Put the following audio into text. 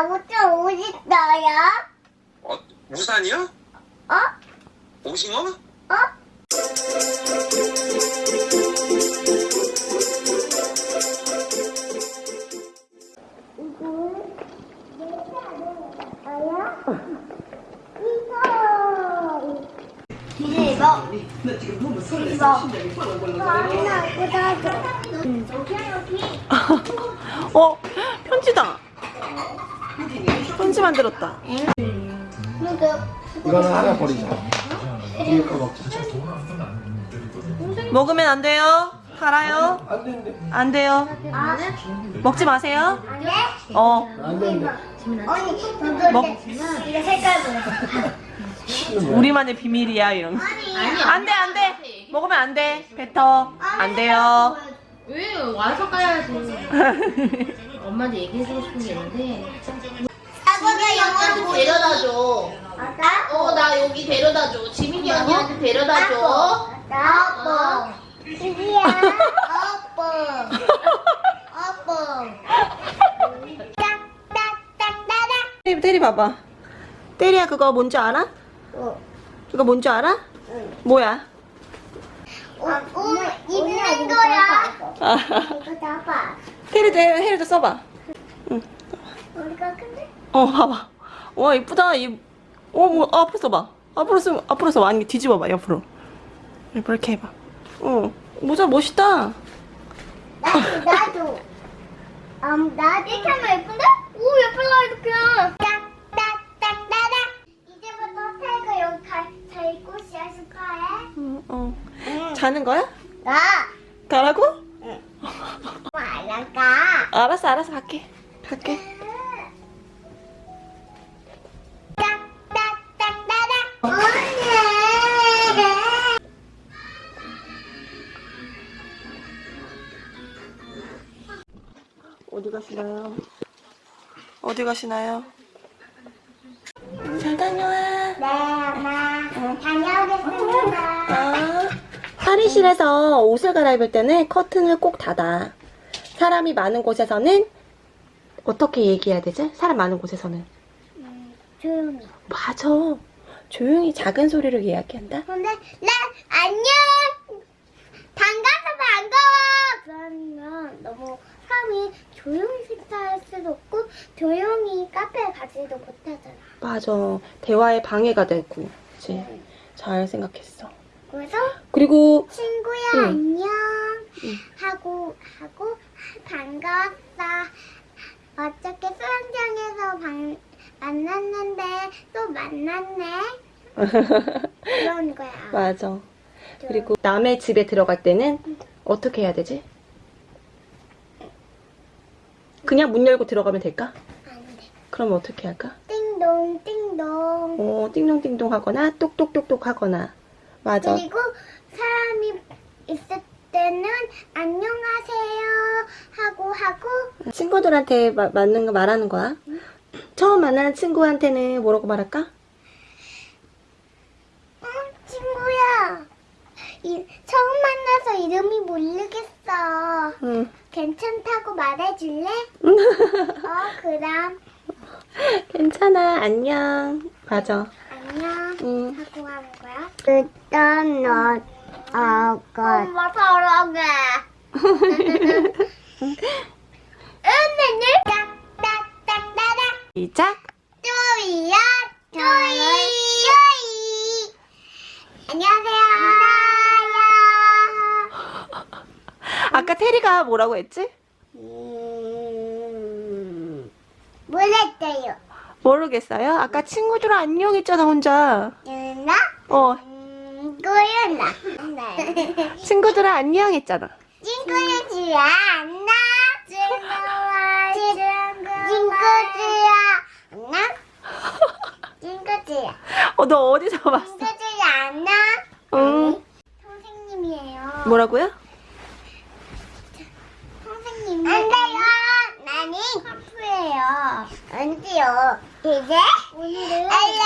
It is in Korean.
아빠 옷좀 어디 있어요? 어, 우산이요? 어? 오징어? 어? 어 편지다 편지 만들었다 이거는 하나 버리자. 뒤에 거 먹자. 먹으면 안 돼요 달아요 안 된대. 안 돼요 아 먹지 마세요 안 돼? 어 안 된대. 언니 먹- 이거 색깔 보여 우리만의 비밀이야 이런 거 아니 안 돼 안 돼 먹으면 안 돼 뱉어 안 돼요 왜 와서 까야지. 엄마한테 얘기해주고 싶은 게 있는데. 아빠가 영화 보여 데려다 줘. 아빠? 어, 나 여기 데려다 줘. 지민이 언니한테 데려다 줘. 아빠 이리야 아빠 아빠 딱딱딱따닥 때리, 때리 봐봐 때리야 그거 뭔지 알아? 어. 그거 뭔지 알아? 뭐야? 어, 어, 입는 거야 아, 이거 잡아 테리도 해, 해리도 써봐 우리가 근데 어 봐봐 와 이쁘다 이 어뭐 앞으로 써봐 앞으로 쓰 앞으로 써봐 아니 뒤집어봐 옆으로 이렇게 해봐 어 모자 멋있다 나도 나도 음, 나 이렇게 하면 예쁜데? 오 예쁘다 자는 거야? 나. 가라고? 말라가. 알았어 알았어. 갈게. 갈게. 어디 가시나요? 어디 가시나요? 잘 다녀와. 네 엄마. 다녀오겠습니다. 아, 탈의실에서 옷을 갈아입을 때는 커튼을 꼭 닫아. 사람이 많은 곳에서는 어떻게 얘기해야 되지? 사람 많은 곳에서는 조용히 맞아. 조용히 작은 소리로 이야기한다. 근데 나 안녕 반가워 반가워 그러면 너무 사람이 조용히 식사할 수도 없고 조용히 카페에 가지도 못하잖아 맞아. 대화에 방해가 되고. 그치? 잘 생각했어. 그래서 그리고 친구야 응. 안녕 응. 하고 하고 반가웠어 어떻게 수영장에서 방, 만났는데 또 만났네 그런 거야 맞아. 그리고 남의 집에 들어갈 때는 어떻게 해야 되지? 그냥 문 열고 들어가면 될까? 안돼 그럼 어떻게 할까? 띵동 띵동 어, 띵동 띵동 하거나 똑똑똑똑 하거나. 맞아. 그리고 사람이 있을 때는 안녕하세요 하고 하고 친구들한테 마- 맞는 거 말하는 거야. 처음 만나는 친구한테는 뭐라고 말할까? 어, 친구야 이, 처음 만나서 이름이 모르겠어 응. 괜찮다고 말해줄래? 어 그럼 괜찮아. 안녕. 맞아. 안녕 응. 하고 하는 거야 일단 너 아까 엄마 사랑해 딱딱딱따닥 시작. 쪼이야 쪼이 쪼이 안녕하세요 아까 테리가 뭐라고 했지? 음, 몰랐어요 모르겠어요. 아까 친구들 안녕 했잖아, 혼자. 누나 어, 네. 친구들아 안녕 했잖아. 친구야 안나 친구야 친구야 안나 친구야 어, 너 어디서 봤어? 친구야 안나 응. 선생님이에요 뭐라고요? 선생님 안 돼요 나는 하프예요 안 돼요 이제 오늘은 알